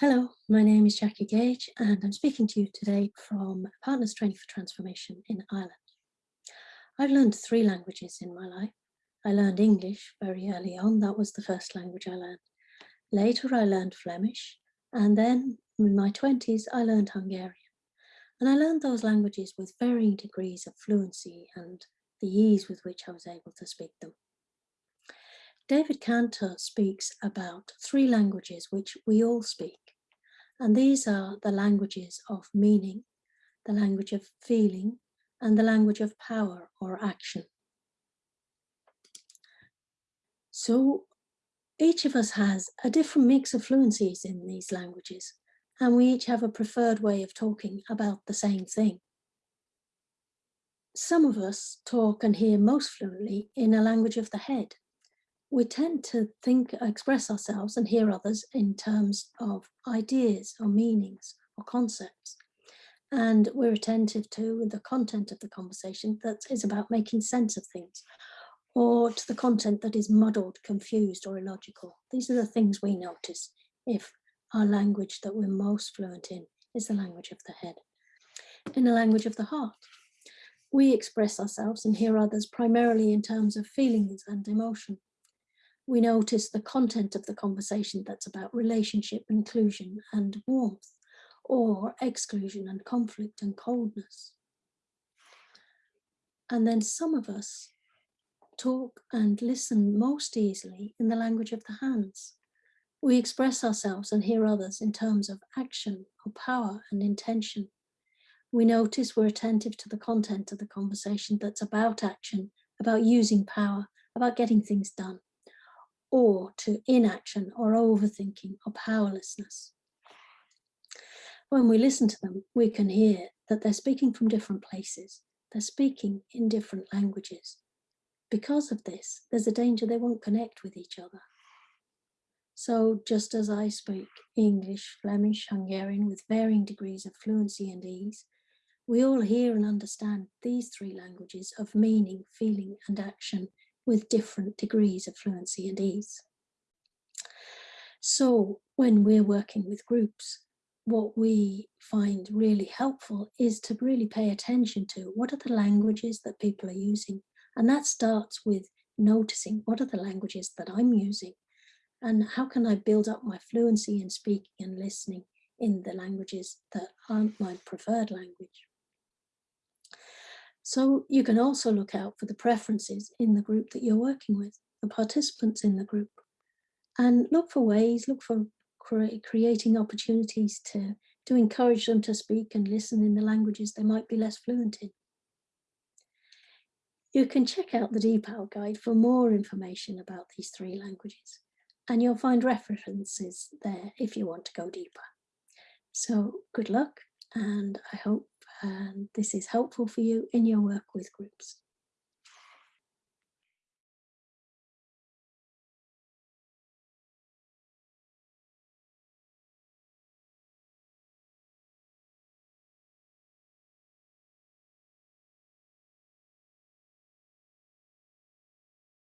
Hello, my name is Jackie Gage and I'm speaking to you today from Partners Training for Transformation in Ireland. I've learned three languages in my life. I learned English very early on, that was the first language I learned. Later I learned Flemish and then in my 20s I learned Hungarian. And I learned those languages with varying degrees of fluency and the ease with which I was able to speak them. David Kantor speaks about three languages which we all speak. And these are the languages of meaning, the language of feeling, and the language of power or action. So each of us has a different mix of fluencies in these languages, and we each have a preferred way of talking about the same thing. Some of us talk and hear most fluently in a language of the head, we tend to think, express ourselves and hear others in terms of ideas or meanings or concepts. And we're attentive to the content of the conversation that is about making sense of things or to the content that is muddled, confused or illogical. These are the things we notice if our language that we're most fluent in is the language of the head. In the language of the heart, we express ourselves and hear others primarily in terms of feelings and emotion we notice the content of the conversation that's about relationship, inclusion and warmth, or exclusion and conflict and coldness. And then some of us talk and listen most easily in the language of the hands. We express ourselves and hear others in terms of action or power and intention. We notice we're attentive to the content of the conversation that's about action, about using power, about getting things done or to inaction or overthinking or powerlessness. When we listen to them, we can hear that they're speaking from different places. They're speaking in different languages. Because of this, there's a danger they won't connect with each other. So just as I speak English, Flemish, Hungarian with varying degrees of fluency and ease, we all hear and understand these three languages of meaning, feeling and action with different degrees of fluency and ease. So when we're working with groups, what we find really helpful is to really pay attention to what are the languages that people are using. And that starts with noticing what are the languages that I'm using and how can I build up my fluency in speaking and listening in the languages that aren't my preferred language. So you can also look out for the preferences in the group that you're working with, the participants in the group, and look for ways, look for cre creating opportunities to, to encourage them to speak and listen in the languages they might be less fluent in. You can check out the DPAL guide for more information about these three languages, and you'll find references there if you want to go deeper. So good luck, and I hope and this is helpful for you in your work with groups.